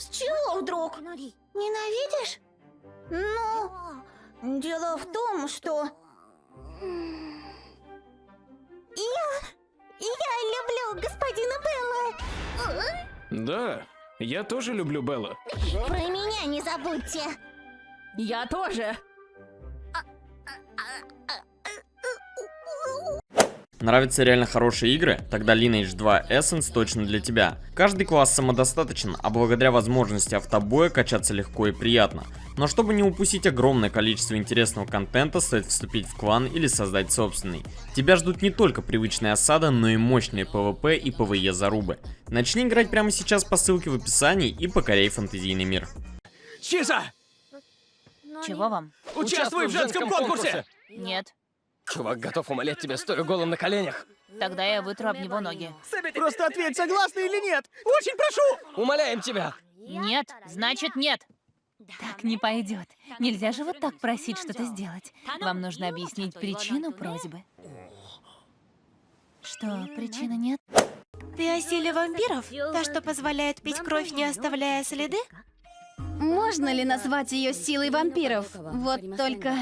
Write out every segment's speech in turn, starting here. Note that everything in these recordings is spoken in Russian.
С чего вдруг? Ненавидишь? Ну, дело в том, что... Я... Я люблю господина Белла. Да, я тоже люблю Белла. Про меня не забудьте. Я тоже. Нравятся реально хорошие игры? Тогда Lineage 2 Essence точно для тебя. Каждый класс самодостаточен, а благодаря возможности автобоя качаться легко и приятно. Но чтобы не упустить огромное количество интересного контента, стоит вступить в клан или создать собственный. Тебя ждут не только привычная осада, но и мощные PvP и PvE зарубы. Начни играть прямо сейчас по ссылке в описании и покоряй фантазийный мир. Чиза! Чего вам? Участвуй в женском конкурсе! Нет. Чувак готов умолять тебя, стоя голым на коленях. Тогда я вытру об него ноги. Просто ответь, согласна или нет! Очень прошу! Умоляем тебя! Нет, значит нет. Так не пойдет. Нельзя же вот так просить что-то сделать. Вам нужно объяснить причину просьбы. Что, причины нет? Ты о силе вампиров? Та, что позволяет пить кровь, не оставляя следы? Можно ли назвать ее силой вампиров? Вот только...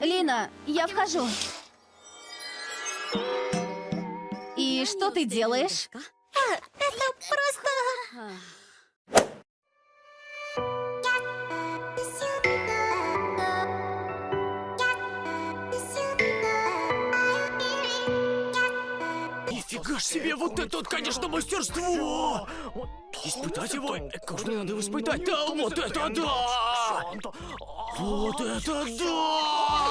Лина, я вхожу. И что ты делаешь? Это просто... Нифига ж себе, вот это вот, конечно, мастерство! Испытать его? Как же надо его испытать? Да, вот это да! Вот это да!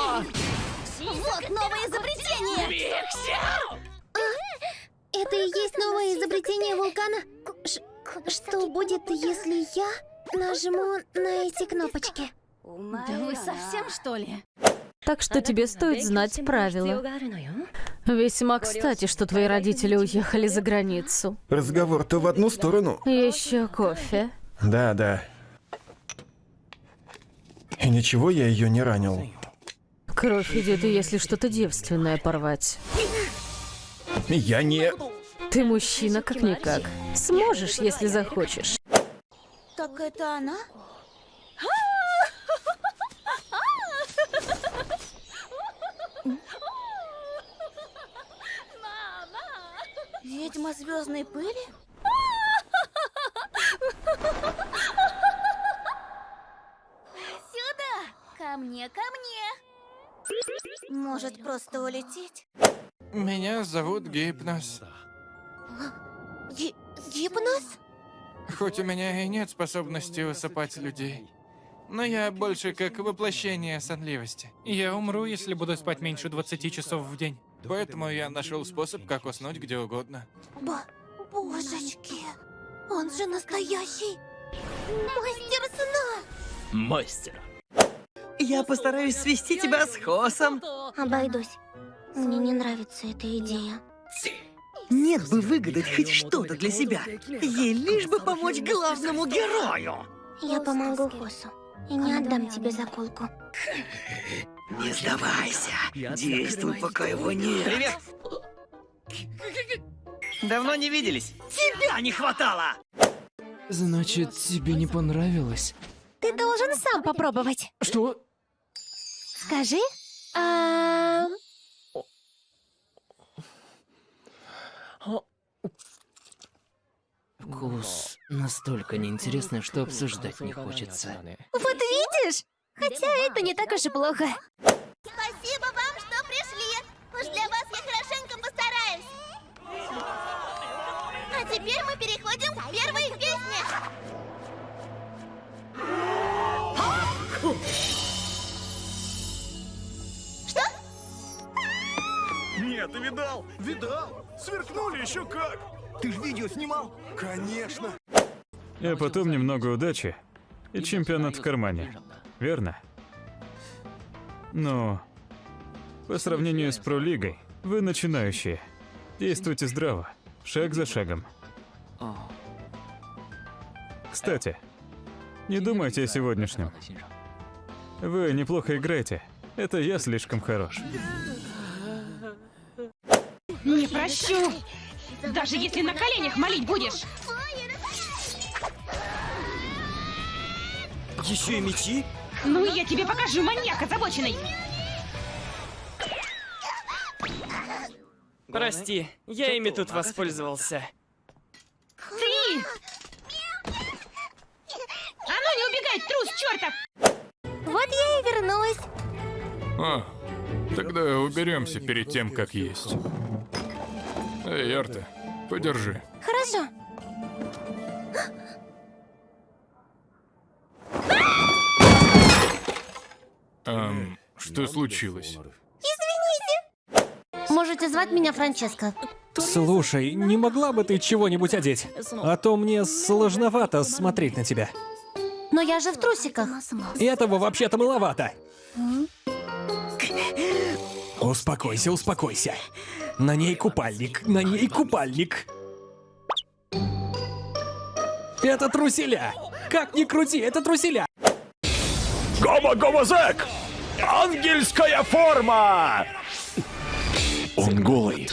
Вот новое изобретение! Это и есть новое изобретение вулкана? Ш- что будет, если я нажму на эти кнопочки? Да вы совсем, что ли? Так что тебе стоит знать правила. Весьма кстати, что твои родители уехали за границу. Разговор-то в одну сторону. Еще кофе. Да, да. И ничего я ее не ранил. Кровь идет, и если что-то девственное порвать. Я не... Ты мужчина как-никак. Сможешь, если захочешь. Так это она? Ведьма звездной пыли? Сюда! Ко мне, ко мне! Может, просто улететь? Меня зовут Гипнос. Ги гипноз? Хоть у меня и нет способности усыпать людей, но я больше как воплощение сонливости. Я умру, если буду спать меньше 20 часов в день. Поэтому я нашел способ, как уснуть где угодно. Бо божечки! Он же настоящий мастер сна! Мастер. Я постараюсь свести тебя с Хосом. Обойдусь. Мне не нравится эта идея. Нет бы выгадать хоть что-то для себя. Ей лишь бы помочь главному герою. Я помогу Хосу. И не отдам тебе заколку. Не сдавайся. Действуй, пока его нет. Привет. Давно не виделись. Тебя не хватало. Значит, тебе не понравилось? Ты должен сам попробовать. Что? Скажи. А... Вкус настолько неинтересный, что обсуждать не хочется. Вот видишь? Хотя это не так уж и плохо. Спасибо вам, что пришли. Уж для вас я хорошенько постараюсь. А теперь мы переходим к первой видал? Сверкнули еще как! Ты же видео снимал? Конечно! А потом немного удачи и чемпионат в кармане. Верно? Но по сравнению с пролигой, вы начинающие. Действуйте здраво, шаг за шагом. Кстати, не думайте о сегодняшнем. Вы неплохо играете. Это я слишком хорош. Прощу! Даже если на коленях молить будешь! Еще и мечи? Ну, я тебе покажу, маньяк озабоченный! Прости, я ими тут воспользовался. Ты! А ну не убегай, трус чертов! Вот я и вернулась. О, тогда уберемся перед тем, как есть. Эй, Арта, подержи. Хорошо. Эм, что случилось? Можете звать меня Франческа. Слушай, не могла бы ты чего-нибудь одеть? А то мне сложновато смотреть на тебя. Но я же в трусиках. Этого вообще-то маловато. Успокойся, успокойся. На ней купальник, на ней купальник. Это труселя. Как ни крути, это труселя. Гома-гома-зэк! Ангельская форма! Он голый.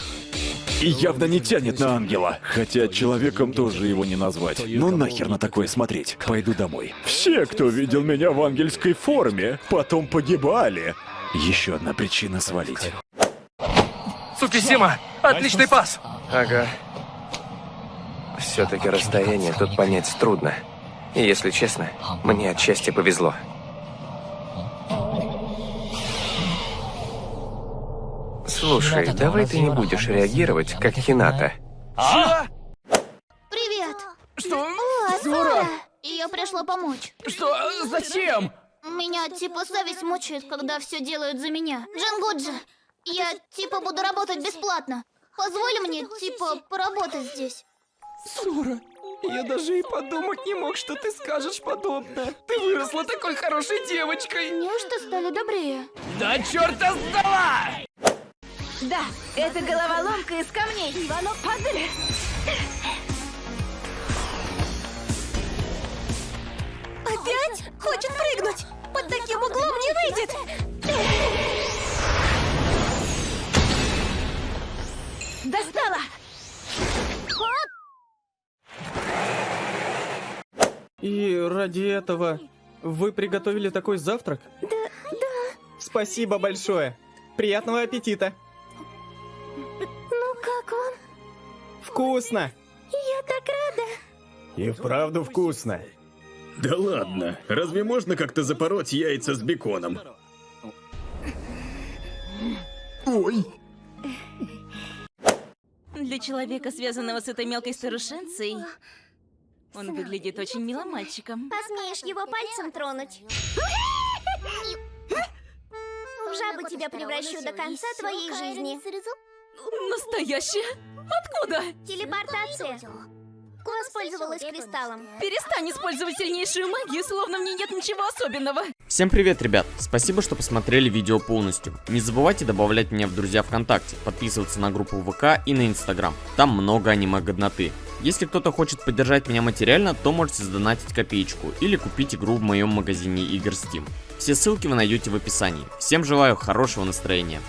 И явно не тянет на ангела. Хотя человеком тоже его не назвать. Ну нахер на такое смотреть. Пойду домой. Все, кто видел меня в ангельской форме, потом погибали. Еще одна причина свалить. Сукисима! Отличный пас! Ага. Все-таки расстояние тут понять трудно. И если честно, мне отчасти повезло. Слушай, давай ты не будешь реагировать, как Хината. А? Привет. Что? О, Зора! Ее пришло помочь. Что? Зачем? Меня типа совесть мучает, когда все делают за меня. Джангуджи, я типа буду работать бесплатно. Позволь мне типа поработать здесь. Сура, я даже и подумать не мог, что ты скажешь подобное. Ты выросла такой хорошей девочкой. Неужто стали добрее? Да черта сдала! Да, это головоломка из камней. Иванов, падали! Опять? Хочет прыгнуть? Под таким углом не выйдет. Достала! И ради этого вы приготовили такой завтрак? Да, да. Спасибо большое. Приятного аппетита. Ну как он? Вкусно. Я так рада. И вправду вкусно. Да ладно, разве можно как-то запороть яйца с беконом? Ой. Для человека, связанного с этой мелкой старушенцей, он выглядит очень милым мальчиком. Посмеешь его пальцем тронуть? В жабу тебя превращу до конца твоей жизни. Настоящая? Откуда? Телепортация. Воспользовалась кристаллом. Перестань использовать сильнейшую магию, словно в ней нет ничего особенного. Всем привет, ребят! Спасибо, что посмотрели видео полностью. Не забывайте добавлять меня в друзья ВКонтакте, подписываться на группу ВК и на Инстаграм. Там много аниме-годноты. Если кто-то хочет поддержать меня материально, то можете задонатить копеечку или купить игру в моем магазине игр Steam. Все ссылки вы найдете в описании. Всем желаю хорошего настроения.